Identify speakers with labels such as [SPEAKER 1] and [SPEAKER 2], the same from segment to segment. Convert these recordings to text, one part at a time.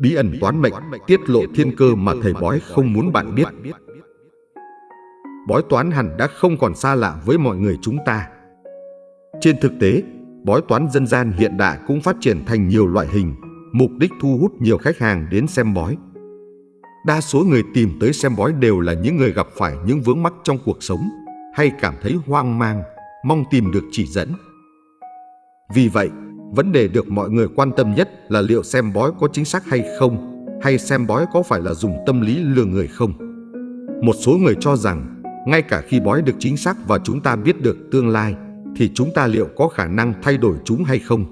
[SPEAKER 1] bí ẩn toán mệnh, tiết lộ thiên cơ mà thầy bói không muốn bạn biết. Bói toán hẳn đã không còn xa lạ với mọi người chúng ta. Trên thực tế, bói toán dân gian hiện đại cũng phát triển thành nhiều loại hình, mục đích thu hút nhiều khách hàng đến xem bói. Đa số người tìm tới xem bói đều là những người gặp phải những vướng mắc trong cuộc sống hay cảm thấy hoang mang, mong tìm được chỉ dẫn. Vì vậy, vấn đề được mọi người quan tâm nhất là liệu xem bói có chính xác hay không, hay xem bói có phải là dùng tâm lý lừa người không. Một số người cho rằng, ngay cả khi bói được chính xác và chúng ta biết được tương lai, thì chúng ta liệu có khả năng thay đổi chúng hay không?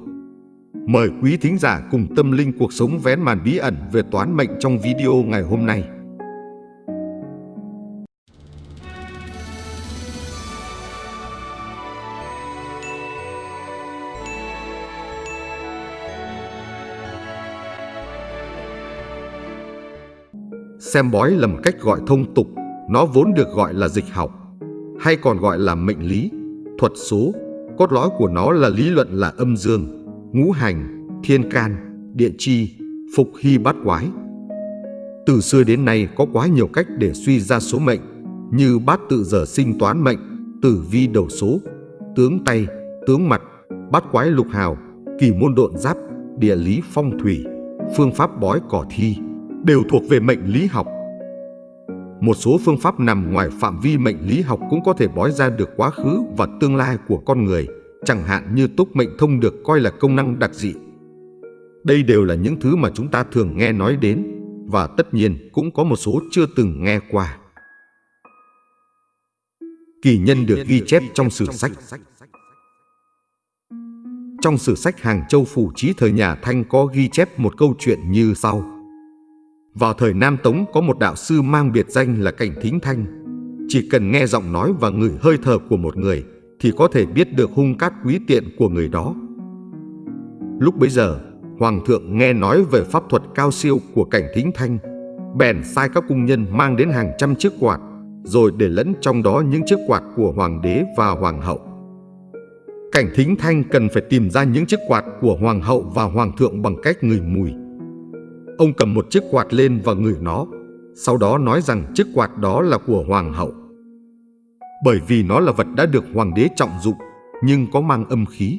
[SPEAKER 1] Mời quý thính giả cùng tâm linh cuộc sống vén màn bí ẩn về toán mệnh trong video ngày hôm nay. Xem bói là một cách gọi thông tục, nó vốn được gọi là dịch học, hay còn gọi là mệnh lý, thuật số. Cốt lõi của nó là lý luận là âm dương, ngũ hành, thiên can, địa chi, phục hy bát quái. Từ xưa đến nay có quá nhiều cách để suy ra số mệnh, như bát tự giờ sinh toán mệnh, tử vi đầu số, tướng tay, tướng mặt, bát quái lục hào, kỳ môn độn giáp, địa lý phong thủy, phương pháp bói cỏ thi đều thuộc về mệnh lý học. Một số phương pháp nằm ngoài phạm vi mệnh lý học cũng có thể bói ra được quá khứ và tương lai của con người, chẳng hạn như túc mệnh thông được coi là công năng đặc dị. Đây đều là những thứ mà chúng ta thường nghe nói đến và tất nhiên cũng có một số chưa từng nghe qua. Kỳ nhân được ghi chép trong sử sách. Trong sử sách Hàng Châu Phủ Chí thời nhà Thanh có ghi chép một câu chuyện như sau. Vào thời Nam Tống có một đạo sư mang biệt danh là Cảnh Thính Thanh. Chỉ cần nghe giọng nói và ngửi hơi thở của một người thì có thể biết được hung cát quý tiện của người đó. Lúc bấy giờ, Hoàng thượng nghe nói về pháp thuật cao siêu của Cảnh Thính Thanh, bèn sai các cung nhân mang đến hàng trăm chiếc quạt, rồi để lẫn trong đó những chiếc quạt của Hoàng đế và Hoàng hậu. Cảnh Thính Thanh cần phải tìm ra những chiếc quạt của Hoàng hậu và Hoàng thượng bằng cách ngửi mùi. Ông cầm một chiếc quạt lên và ngửi nó, sau đó nói rằng chiếc quạt đó là của hoàng hậu. Bởi vì nó là vật đã được hoàng đế trọng dụng, nhưng có mang âm khí.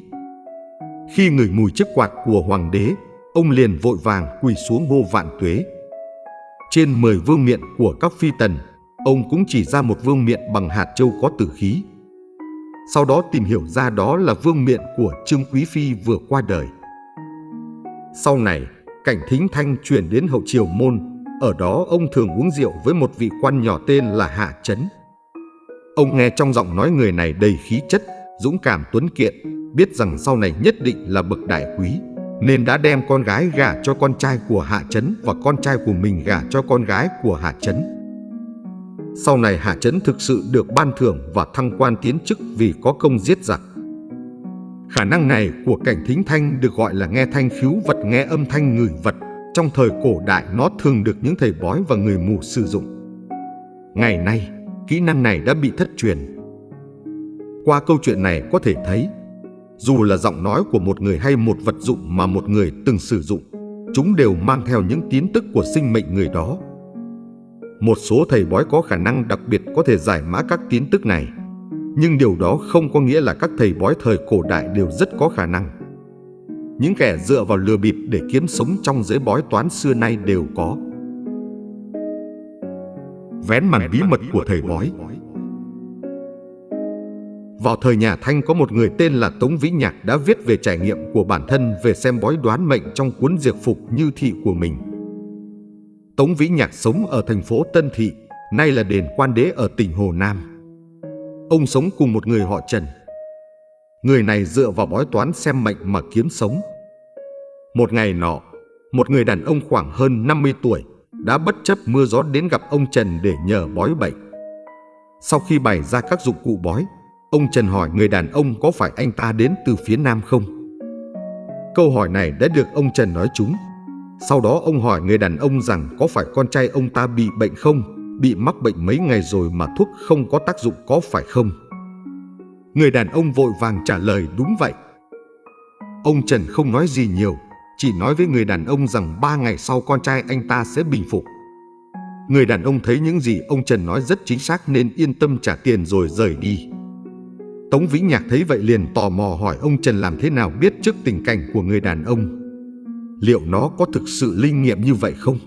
[SPEAKER 1] Khi ngửi mùi chiếc quạt của hoàng đế, ông liền vội vàng quỳ xuống ngô vạn tuế. Trên 10 vương miện của các phi tần, ông cũng chỉ ra một vương miện bằng hạt châu có tử khí. Sau đó tìm hiểu ra đó là vương miện của Trương Quý Phi vừa qua đời. Sau này, Cảnh Thính Thanh chuyển đến hậu triều môn, ở đó ông thường uống rượu với một vị quan nhỏ tên là Hạ Chấn. Ông nghe trong giọng nói người này đầy khí chất, dũng cảm tuấn kiện, biết rằng sau này nhất định là bậc đại quý, nên đã đem con gái gả cho con trai của Hạ Chấn và con trai của mình gả cho con gái của Hạ Chấn. Sau này Hạ Chấn thực sự được ban thưởng và thăng quan tiến chức vì có công giết giặc. Khả năng này của cảnh thính thanh được gọi là nghe thanh khiếu vật nghe âm thanh người vật. Trong thời cổ đại nó thường được những thầy bói và người mù sử dụng. Ngày nay, kỹ năng này đã bị thất truyền. Qua câu chuyện này có thể thấy, dù là giọng nói của một người hay một vật dụng mà một người từng sử dụng, chúng đều mang theo những tín tức của sinh mệnh người đó. Một số thầy bói có khả năng đặc biệt có thể giải mã các tín tức này. Nhưng điều đó không có nghĩa là các thầy bói thời cổ đại đều rất có khả năng. Những kẻ dựa vào lừa bịp để kiếm sống trong giới bói toán xưa nay đều có. Vén màn bí mật của thầy bói Vào thời nhà Thanh có một người tên là Tống Vĩ Nhạc đã viết về trải nghiệm của bản thân về xem bói đoán mệnh trong cuốn diệt phục như thị của mình. Tống Vĩ Nhạc sống ở thành phố Tân Thị, nay là đền quan đế ở tỉnh Hồ Nam. Ông sống cùng một người họ Trần. Người này dựa vào bói toán xem mệnh mà kiếm sống. Một ngày nọ, một người đàn ông khoảng hơn 50 tuổi đã bất chấp mưa gió đến gặp ông Trần để nhờ bói bệnh. Sau khi bày ra các dụng cụ bói, ông Trần hỏi người đàn ông có phải anh ta đến từ phía Nam không? Câu hỏi này đã được ông Trần nói trúng. Sau đó ông hỏi người đàn ông rằng có phải con trai ông ta bị bệnh không? Bị mắc bệnh mấy ngày rồi mà thuốc không có tác dụng có phải không? Người đàn ông vội vàng trả lời đúng vậy. Ông Trần không nói gì nhiều, chỉ nói với người đàn ông rằng ba ngày sau con trai anh ta sẽ bình phục. Người đàn ông thấy những gì ông Trần nói rất chính xác nên yên tâm trả tiền rồi rời đi. Tống Vĩnh Nhạc thấy vậy liền tò mò hỏi ông Trần làm thế nào biết trước tình cảnh của người đàn ông. Liệu nó có thực sự linh nghiệm như vậy không?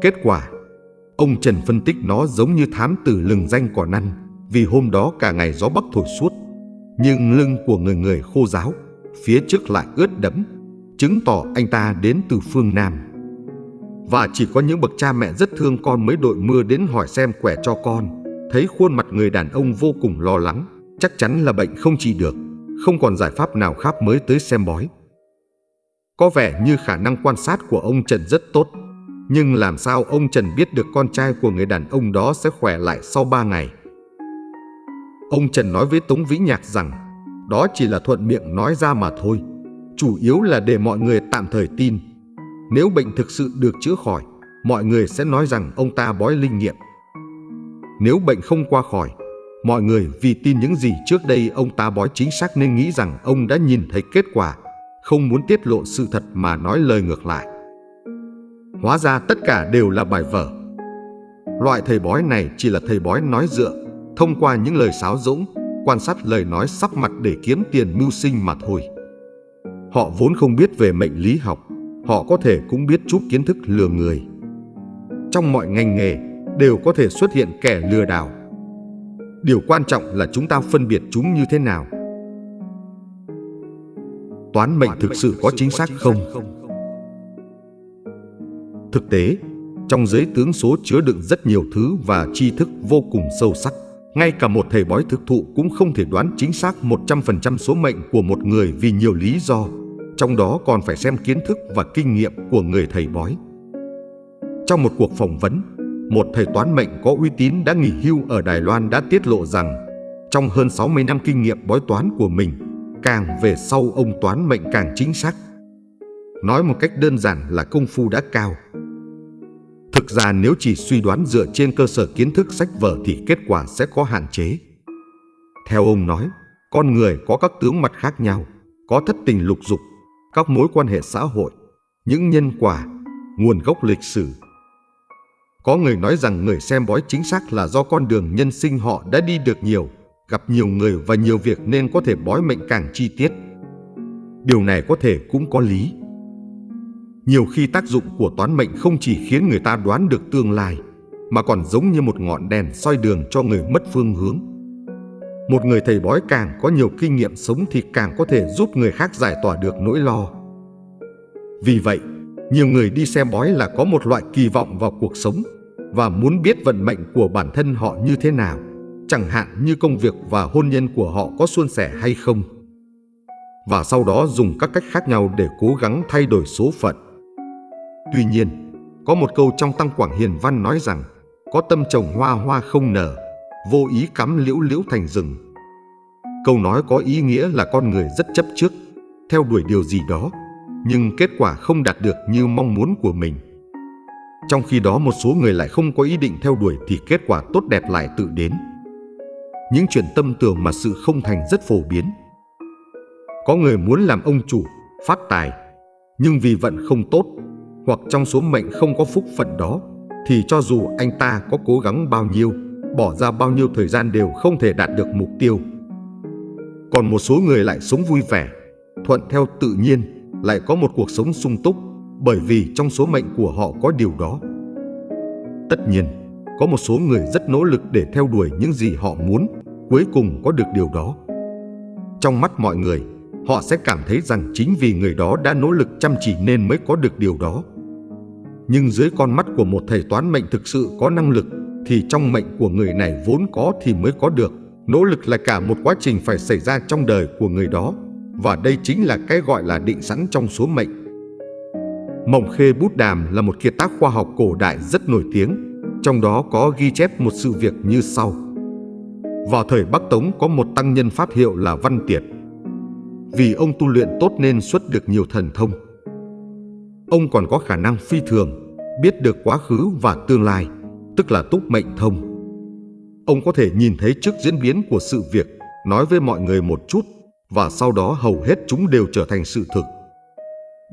[SPEAKER 1] Kết quả, ông Trần phân tích nó giống như thám tử lừng danh cỏ năn vì hôm đó cả ngày gió bắc thổi suốt. Nhưng lưng của người người khô ráo, phía trước lại ướt đẫm, chứng tỏ anh ta đến từ phương Nam. Và chỉ có những bậc cha mẹ rất thương con mới đội mưa đến hỏi xem quẻ cho con. Thấy khuôn mặt người đàn ông vô cùng lo lắng, chắc chắn là bệnh không trị được, không còn giải pháp nào khác mới tới xem bói. Có vẻ như khả năng quan sát của ông Trần rất tốt, nhưng làm sao ông Trần biết được con trai của người đàn ông đó sẽ khỏe lại sau 3 ngày? Ông Trần nói với Tống Vĩ Nhạc rằng đó chỉ là thuận miệng nói ra mà thôi, chủ yếu là để mọi người tạm thời tin. Nếu bệnh thực sự được chữa khỏi, mọi người sẽ nói rằng ông ta bói linh nghiệm. Nếu bệnh không qua khỏi, mọi người vì tin những gì trước đây ông ta bói chính xác nên nghĩ rằng ông đã nhìn thấy kết quả, không muốn tiết lộ sự thật mà nói lời ngược lại. Hóa ra tất cả đều là bài vở. Loại thầy bói này chỉ là thầy bói nói dựa, thông qua những lời sáo dũng, quan sát lời nói sắp mặt để kiếm tiền mưu sinh mà thôi. Họ vốn không biết về mệnh lý học, họ có thể cũng biết chút kiến thức lừa người. Trong mọi ngành nghề đều có thể xuất hiện kẻ lừa đảo. Điều quan trọng là chúng ta phân biệt chúng như thế nào. Toán mệnh thực sự có chính xác không? Thực tế, trong giới tướng số chứa đựng rất nhiều thứ và tri thức vô cùng sâu sắc. Ngay cả một thầy bói thực thụ cũng không thể đoán chính xác 100% số mệnh của một người vì nhiều lý do, trong đó còn phải xem kiến thức và kinh nghiệm của người thầy bói. Trong một cuộc phỏng vấn, một thầy toán mệnh có uy tín đã nghỉ hưu ở Đài Loan đã tiết lộ rằng trong hơn 60 năm kinh nghiệm bói toán của mình, càng về sau ông toán mệnh càng chính xác. Nói một cách đơn giản là công phu đã cao. Thực ra nếu chỉ suy đoán dựa trên cơ sở kiến thức sách vở thì kết quả sẽ có hạn chế. Theo ông nói, con người có các tướng mặt khác nhau, có thất tình lục dục, các mối quan hệ xã hội, những nhân quả, nguồn gốc lịch sử. Có người nói rằng người xem bói chính xác là do con đường nhân sinh họ đã đi được nhiều, gặp nhiều người và nhiều việc nên có thể bói mệnh càng chi tiết. Điều này có thể cũng có lý. Nhiều khi tác dụng của toán mệnh không chỉ khiến người ta đoán được tương lai, mà còn giống như một ngọn đèn soi đường cho người mất phương hướng. Một người thầy bói càng có nhiều kinh nghiệm sống thì càng có thể giúp người khác giải tỏa được nỗi lo. Vì vậy, nhiều người đi xem bói là có một loại kỳ vọng vào cuộc sống và muốn biết vận mệnh của bản thân họ như thế nào, chẳng hạn như công việc và hôn nhân của họ có suôn sẻ hay không. Và sau đó dùng các cách khác nhau để cố gắng thay đổi số phận. Tuy nhiên, có một câu trong Tăng Quảng Hiền Văn nói rằng có tâm trồng hoa hoa không nở, vô ý cắm liễu liễu thành rừng. Câu nói có ý nghĩa là con người rất chấp trước, theo đuổi điều gì đó, nhưng kết quả không đạt được như mong muốn của mình. Trong khi đó một số người lại không có ý định theo đuổi thì kết quả tốt đẹp lại tự đến. Những chuyện tâm tưởng mà sự không thành rất phổ biến. Có người muốn làm ông chủ, phát tài, nhưng vì vận không tốt hoặc trong số mệnh không có phúc phận đó, thì cho dù anh ta có cố gắng bao nhiêu, bỏ ra bao nhiêu thời gian đều không thể đạt được mục tiêu. Còn một số người lại sống vui vẻ, thuận theo tự nhiên, lại có một cuộc sống sung túc bởi vì trong số mệnh của họ có điều đó. Tất nhiên, có một số người rất nỗ lực để theo đuổi những gì họ muốn, cuối cùng có được điều đó. Trong mắt mọi người, họ sẽ cảm thấy rằng chính vì người đó đã nỗ lực chăm chỉ nên mới có được điều đó. Nhưng dưới con mắt của một thầy toán mệnh thực sự có năng lực thì trong mệnh của người này vốn có thì mới có được. Nỗ lực là cả một quá trình phải xảy ra trong đời của người đó và đây chính là cái gọi là định sẵn trong số mệnh. Mộng Khê Bút Đàm là một kiệt tác khoa học cổ đại rất nổi tiếng, trong đó có ghi chép một sự việc như sau. Vào thời Bắc Tống có một tăng nhân pháp hiệu là Văn Tiệt. Vì ông tu luyện tốt nên xuất được nhiều thần thông. Ông còn có khả năng phi thường, biết được quá khứ và tương lai, tức là túc mệnh thông. Ông có thể nhìn thấy trước diễn biến của sự việc, nói với mọi người một chút và sau đó hầu hết chúng đều trở thành sự thực.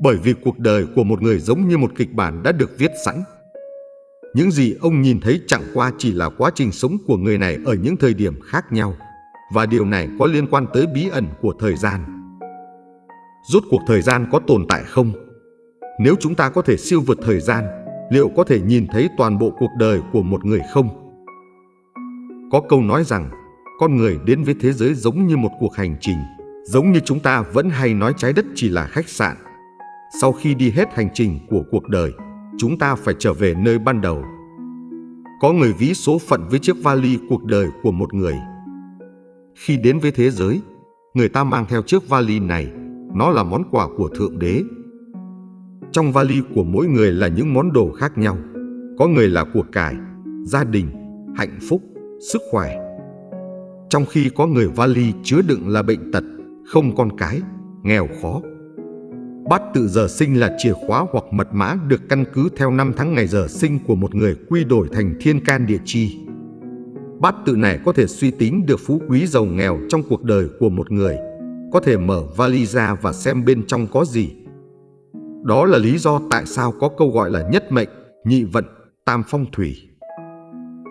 [SPEAKER 1] Bởi vì cuộc đời của một người giống như một kịch bản đã được viết sẵn. Những gì ông nhìn thấy chẳng qua chỉ là quá trình sống của người này ở những thời điểm khác nhau và điều này có liên quan tới bí ẩn của thời gian. Rốt cuộc thời gian có tồn tại không? Nếu chúng ta có thể siêu vượt thời gian, liệu có thể nhìn thấy toàn bộ cuộc đời của một người không? Có câu nói rằng, con người đến với thế giới giống như một cuộc hành trình, giống như chúng ta vẫn hay nói trái đất chỉ là khách sạn. Sau khi đi hết hành trình của cuộc đời, chúng ta phải trở về nơi ban đầu. Có người ví số phận với chiếc vali cuộc đời của một người. Khi đến với thế giới, người ta mang theo chiếc vali này, nó là món quà của Thượng Đế. Trong vali của mỗi người là những món đồ khác nhau. Có người là của cải, gia đình, hạnh phúc, sức khỏe. Trong khi có người vali chứa đựng là bệnh tật, không con cái, nghèo khó. Bát tự giờ sinh là chìa khóa hoặc mật mã được căn cứ theo năm tháng ngày giờ sinh của một người quy đổi thành thiên can địa chi. Bát tự này có thể suy tính được phú quý giàu nghèo trong cuộc đời của một người, có thể mở vali ra và xem bên trong có gì. Đó là lý do tại sao có câu gọi là nhất mệnh, nhị vận, tam phong thủy.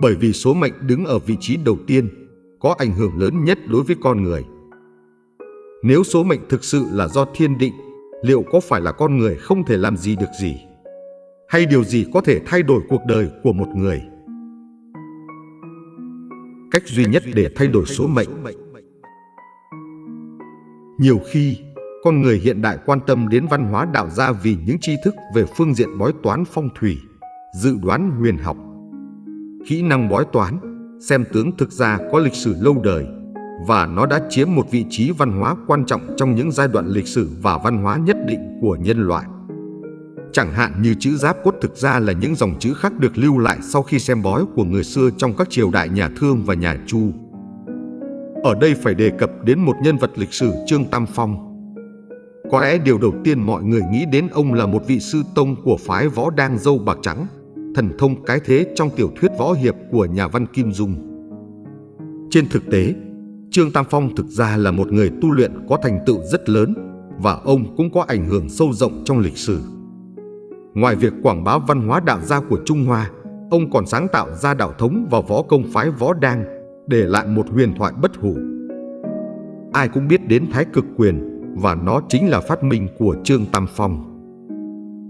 [SPEAKER 1] Bởi vì số mệnh đứng ở vị trí đầu tiên, có ảnh hưởng lớn nhất đối với con người. Nếu số mệnh thực sự là do thiên định, liệu có phải là con người không thể làm gì được gì? Hay điều gì có thể thay đổi cuộc đời của một người? Cách duy nhất để thay đổi số mệnh Nhiều khi, con người hiện đại quan tâm đến văn hóa đạo gia vì những tri thức về phương diện bói toán phong thủy, dự đoán huyền học. Kỹ năng bói toán, xem tướng thực ra có lịch sử lâu đời và nó đã chiếm một vị trí văn hóa quan trọng trong những giai đoạn lịch sử và văn hóa nhất định của nhân loại. Chẳng hạn như chữ giáp cốt thực ra là những dòng chữ khác được lưu lại sau khi xem bói của người xưa trong các triều đại nhà Thương và nhà Chu. Ở đây phải đề cập đến một nhân vật lịch sử Trương Tam Phong. Có lẽ điều đầu tiên mọi người nghĩ đến ông là một vị sư tông của phái võ đang dâu bạc trắng, thần thông cái thế trong tiểu thuyết võ hiệp của nhà văn Kim Dung. Trên thực tế, Trương Tam Phong thực ra là một người tu luyện có thành tựu rất lớn và ông cũng có ảnh hưởng sâu rộng trong lịch sử. Ngoài việc quảng bá văn hóa đạo gia của Trung Hoa, ông còn sáng tạo ra đạo thống và võ công phái võ đang, để lại một huyền thoại bất hủ. Ai cũng biết đến Thái Cực Quyền và nó chính là phát minh của Trương Tam Phong.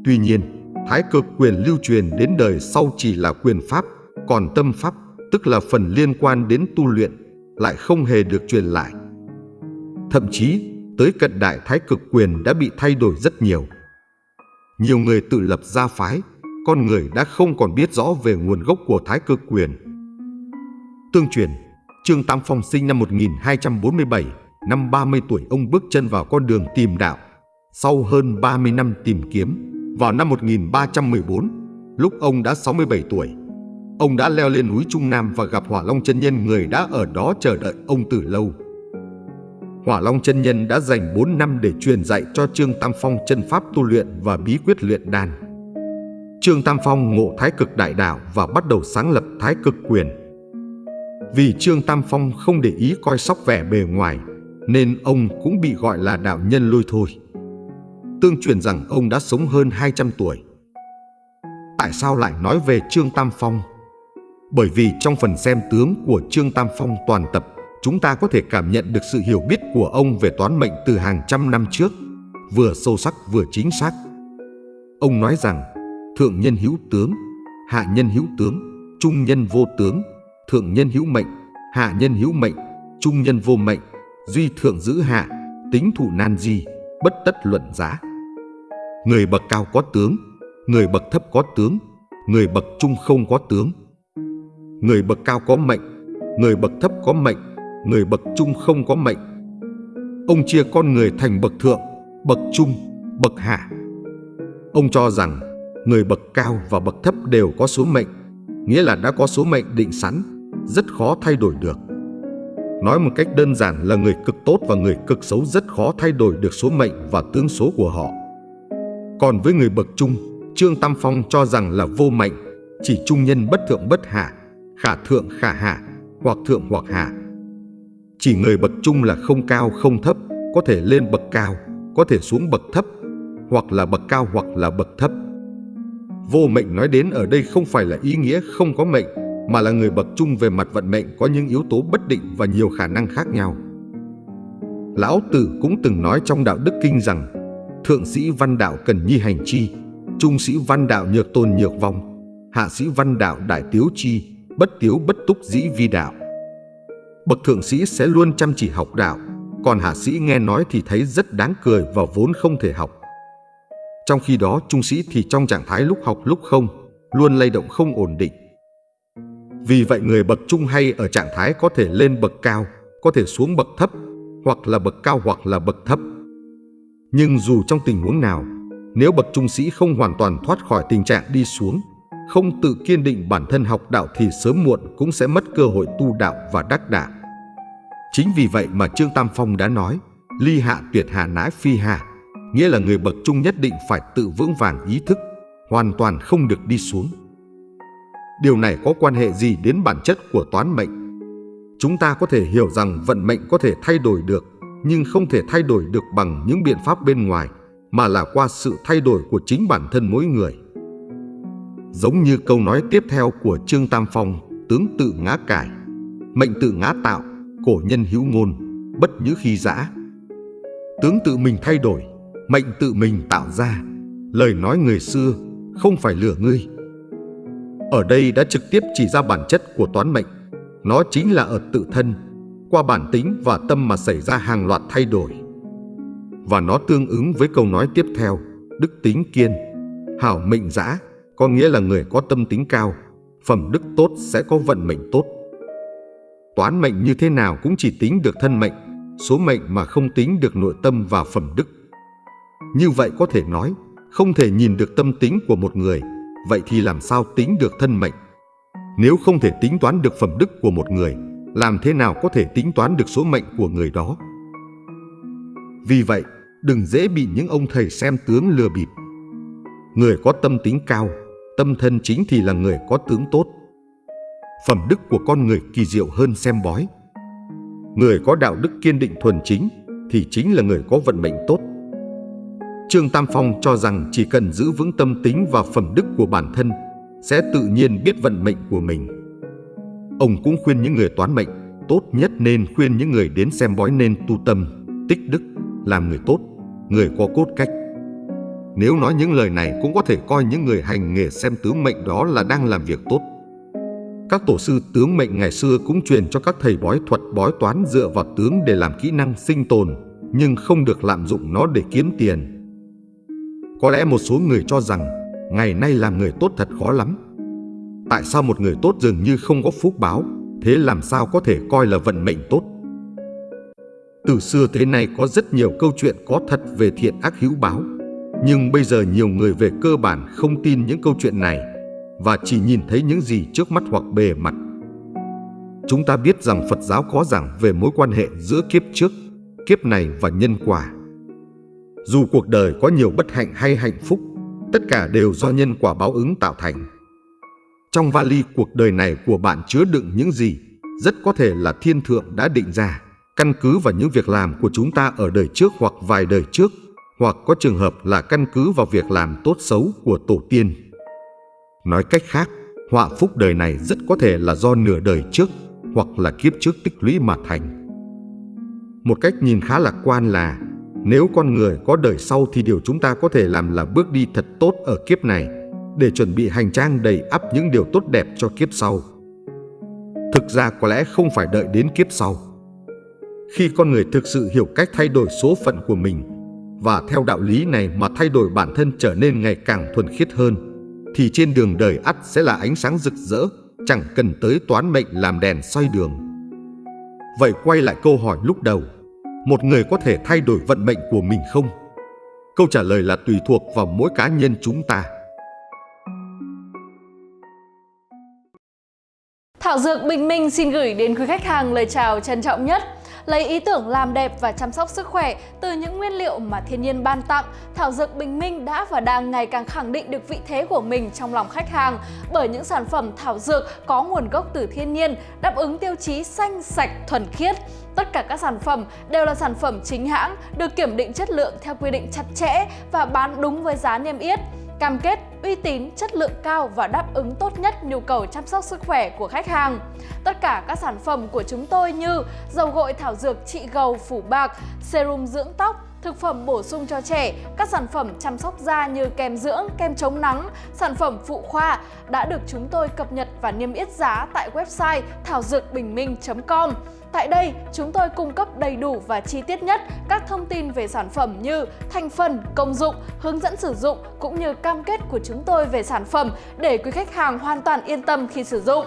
[SPEAKER 1] Tuy nhiên, Thái Cực Quyền lưu truyền đến đời sau chỉ là quyền pháp, còn tâm pháp, tức là phần liên quan đến tu luyện, lại không hề được truyền lại. Thậm chí, tới cận đại Thái Cực Quyền đã bị thay đổi rất nhiều. Nhiều người tự lập gia phái, con người đã không còn biết rõ về nguồn gốc của Thái Cực Quyền. Tương truyền, Trương Tam Phong sinh năm 1247, năm 30 tuổi ông bước chân vào con đường tìm đạo. Sau hơn 30 năm tìm kiếm, vào năm 1314, lúc ông đã 67 tuổi, ông đã leo lên núi Trung Nam và gặp Hỏa Long chân nhân người đã ở đó chờ đợi ông từ lâu. Hỏa Long chân nhân đã dành 4 năm để truyền dạy cho Trương Tam Phong chân pháp tu luyện và bí quyết luyện đan. Trương Tam Phong ngộ Thái Cực Đại Đạo và bắt đầu sáng lập Thái Cực Quyền. Vì Trương Tam Phong không để ý coi sóc vẻ bề ngoài, nên ông cũng bị gọi là đạo nhân lôi thôi. Tương truyền rằng ông đã sống hơn 200 tuổi. Tại sao lại nói về Trương Tam Phong? Bởi vì trong phần xem tướng của Trương Tam Phong toàn tập, chúng ta có thể cảm nhận được sự hiểu biết của ông về toán mệnh từ hàng trăm năm trước, vừa sâu sắc vừa chính xác. Ông nói rằng, thượng nhân hữu tướng, hạ nhân hữu tướng, trung nhân vô tướng, thượng nhân hữu mệnh, hạ nhân hữu mệnh, trung nhân vô mệnh, duy thượng giữ hạ, tính thủ nan di, bất tất luận giá. Người bậc cao có tướng, người bậc thấp có tướng, người bậc trung không có tướng. Người bậc cao có mệnh, người bậc thấp có mệnh, người bậc trung không có mệnh. Ông chia con người thành bậc thượng, bậc trung, bậc hạ. Ông cho rằng người bậc cao và bậc thấp đều có số mệnh, nghĩa là đã có số mệnh định sẵn, rất khó thay đổi được. Nói một cách đơn giản là người cực tốt và người cực xấu rất khó thay đổi được số mệnh và tướng số của họ. Còn với người bậc trung, Trương Tam Phong cho rằng là vô mệnh, chỉ trung nhân bất thượng bất hạ, khả thượng khả hạ, hoặc thượng hoặc hạ. Chỉ người bậc trung là không cao không thấp, có thể lên bậc cao, có thể xuống bậc thấp. hoặc là bậc cao hoặc là bậc thấp. Vô mệnh nói đến ở đây không phải là ý nghĩa không có mệnh, mà là người bậc trung về mặt vận mệnh có những yếu tố bất định và nhiều khả năng khác nhau. Lão Tử cũng từng nói trong Đạo Đức Kinh rằng Thượng sĩ văn đạo cần nhi hành chi, trung sĩ văn đạo nhược tôn nhược vong, hạ sĩ văn đạo đại tiếu chi, bất tiếu bất túc dĩ vi đạo. Bậc thượng sĩ sẽ luôn chăm chỉ học đạo, còn hạ sĩ nghe nói thì thấy rất đáng cười và vốn không thể học. Trong khi đó trung sĩ thì trong trạng thái lúc học lúc không, luôn lay động không ổn định. Vì vậy người bậc trung hay ở trạng thái có thể lên bậc cao, có thể xuống bậc thấp, hoặc là bậc cao hoặc là bậc thấp. Nhưng dù trong tình huống nào, nếu bậc trung sĩ không hoàn toàn thoát khỏi tình trạng đi xuống, không tự kiên định bản thân học đạo thì sớm muộn cũng sẽ mất cơ hội tu đạo và đắc đạo. Chính vì vậy mà Trương Tam Phong đã nói, ly hạ tuyệt hạ nãi phi hạ, nghĩa là người bậc trung nhất định phải tự vững vàng ý thức, hoàn toàn không được đi xuống. Điều này có quan hệ gì đến bản chất của toán mệnh? Chúng ta có thể hiểu rằng vận mệnh có thể thay đổi được, nhưng không thể thay đổi được bằng những biện pháp bên ngoài, mà là qua sự thay đổi của chính bản thân mỗi người. Giống như câu nói tiếp theo của Trương Tam Phong, tướng tự ngã cải, mệnh tự ngã tạo, cổ nhân hữu ngôn, bất như khi giã. Tướng tự mình thay đổi, mệnh tự mình tạo ra, lời nói người xưa không phải lừa ngươi. Ở đây đã trực tiếp chỉ ra bản chất của toán mệnh, nó chính là ở tự thân, qua bản tính và tâm mà xảy ra hàng loạt thay đổi. Và nó tương ứng với câu nói tiếp theo, đức tính kiên, hảo mệnh giã, có nghĩa là người có tâm tính cao, phẩm đức tốt sẽ có vận mệnh tốt. Toán mệnh như thế nào cũng chỉ tính được thân mệnh, số mệnh mà không tính được nội tâm và phẩm đức. Như vậy có thể nói, không thể nhìn được tâm tính của một người, vậy thì làm sao tính được thân mệnh? Nếu không thể tính toán được phẩm đức của một người, làm thế nào có thể tính toán được số mệnh của người đó? Vì vậy, đừng dễ bị những ông thầy xem tướng lừa bịp. Người có tâm tính cao, tâm thân chính thì là người có tướng tốt. Phẩm đức của con người kỳ diệu hơn xem bói. Người có đạo đức kiên định thuần chính thì chính là người có vận mệnh tốt. Trương Tam Phong cho rằng chỉ cần giữ vững tâm tính và phẩm đức của bản thân sẽ tự nhiên biết vận mệnh của mình. Ông cũng khuyên những người toán mệnh tốt nhất nên khuyên những người đến xem bói nên tu tâm, tích đức, làm người tốt, người có cốt cách. Nếu nói những lời này cũng có thể coi những người hành nghề xem tướng mệnh đó là đang làm việc tốt. Các tổ sư tướng mệnh ngày xưa cũng truyền cho các thầy bói thuật bói toán dựa vào tướng để làm kỹ năng sinh tồn, nhưng không được lạm dụng nó để kiếm tiền. Có lẽ một số người cho rằng ngày nay làm người tốt thật khó lắm. Tại sao một người tốt dường như không có phúc báo, thế làm sao có thể coi là vận mệnh tốt? Từ xưa thế này có rất nhiều câu chuyện có thật về thiện ác hữu báo, nhưng bây giờ nhiều người về cơ bản không tin những câu chuyện này và chỉ nhìn thấy những gì trước mắt hoặc bề mặt. Chúng ta biết rằng Phật giáo có giảng về mối quan hệ giữa kiếp trước, kiếp này và nhân quả. Dù cuộc đời có nhiều bất hạnh hay hạnh phúc, tất cả đều do nhân quả báo ứng tạo thành. Trong vali cuộc đời này của bạn chứa đựng những gì, rất có thể là thiên thượng đã định ra, căn cứ vào những việc làm của chúng ta ở đời trước hoặc vài đời trước, hoặc có trường hợp là căn cứ vào việc làm tốt xấu của tổ tiên. Nói cách khác, họa phúc đời này rất có thể là do nửa đời trước hoặc là kiếp trước tích lũy mà thành. Một cách nhìn khá lạc quan là nếu con người có đời sau thì điều chúng ta có thể làm là bước đi thật tốt ở kiếp này để chuẩn bị hành trang đầy ắp những điều tốt đẹp cho kiếp sau. Thực ra có lẽ không phải đợi đến kiếp sau. Khi con người thực sự hiểu cách thay đổi số phận của mình và theo đạo lý này mà thay đổi bản thân trở nên ngày càng thuần khiết hơn, thì trên đường đời ắt sẽ là ánh sáng rực rỡ, chẳng cần tới toán mệnh làm đèn soi đường. Vậy quay lại câu hỏi lúc đầu, một người có thể thay đổi vận mệnh của mình không? Câu trả lời là tùy thuộc vào mỗi cá nhân chúng ta.
[SPEAKER 2] Thảo Dược Bình Minh xin gửi đến quý khách hàng lời chào trân trọng nhất. Lấy ý tưởng làm đẹp và chăm sóc sức khỏe từ những nguyên liệu mà thiên nhiên ban tặng, Thảo Dược Bình Minh đã và đang ngày càng khẳng định được vị thế của mình trong lòng khách hàng. Bởi những sản phẩm thảo dược có nguồn gốc từ thiên nhiên, đáp ứng tiêu chí xanh, sạch, thuần khiết. Tất cả các sản phẩm đều là sản phẩm chính hãng, được kiểm định chất lượng theo quy định chặt chẽ và bán đúng với giá niêm yết cam kết uy tín, chất lượng cao và đáp ứng tốt nhất nhu cầu chăm sóc sức khỏe của khách hàng. Tất cả các sản phẩm của chúng tôi như dầu gội thảo dược trị gầu phủ bạc, serum dưỡng tóc, thực phẩm bổ sung cho trẻ, các sản phẩm chăm sóc da như kem dưỡng, kem chống nắng, sản phẩm phụ khoa đã được chúng tôi cập nhật và niêm yết giá tại website thảo dược bình minh.com. Tại đây, chúng tôi cung cấp đầy đủ và chi tiết nhất các thông tin về sản phẩm như thành phần, công dụng, hướng dẫn sử dụng cũng như cam kết của chúng tôi về sản phẩm để quý khách hàng hoàn toàn yên tâm khi sử dụng.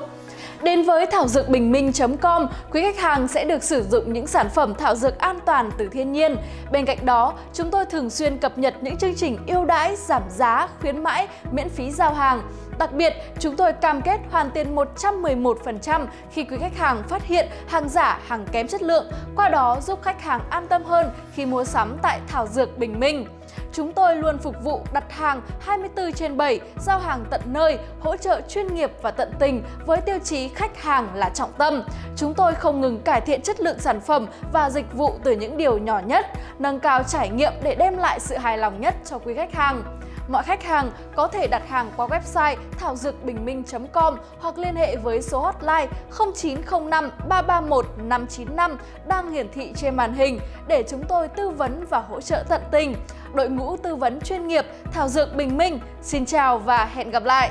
[SPEAKER 2] Đến với thảo dược bình minh.com, quý khách hàng sẽ được sử dụng những sản phẩm thảo dược an toàn từ thiên nhiên. Bên cạnh đó, chúng tôi thường xuyên cập nhật những chương trình ưu đãi, giảm giá, khuyến mãi, miễn phí giao hàng. Đặc biệt, chúng tôi cam kết hoàn tiền 111% khi quý khách hàng phát hiện hàng giả, hàng kém chất lượng, qua đó giúp khách hàng an tâm hơn khi mua sắm tại Thảo Dược Bình Minh. Chúng tôi luôn phục vụ đặt hàng 24 trên 7, giao hàng tận nơi, hỗ trợ chuyên nghiệp và tận tình với tiêu chí khách hàng là trọng tâm. Chúng tôi không ngừng cải thiện chất lượng sản phẩm và dịch vụ từ những điều nhỏ nhất, nâng cao trải nghiệm để đem lại sự hài lòng nhất cho quý khách hàng. Mọi khách hàng có thể đặt hàng qua website thảo dược bình minh.com hoặc liên hệ với số hotline 0905 331 595 đang hiển thị trên màn hình để chúng tôi tư vấn và hỗ trợ tận tình. Đội ngũ tư vấn chuyên nghiệp Thảo Dược Bình Minh, xin chào và hẹn gặp lại!